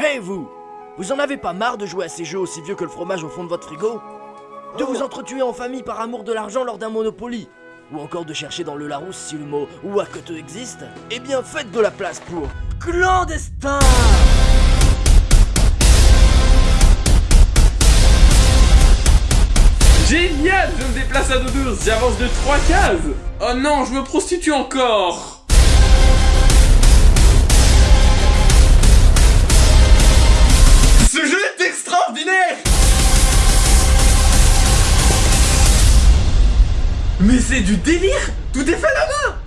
Hey vous! Vous en avez pas marre de jouer à ces jeux aussi vieux que le fromage au fond de votre frigo? De vous entretuer en famille par amour de l'argent lors d'un Monopoly? Ou encore de chercher dans le Larousse si le mot Wakoto existe? Eh bien faites de la place pour Clandestin! Génial! Je me déplace à dos j'avance de 3 cases! Oh non, je me prostitue encore Mais c'est du délire. Tout est fait là-bas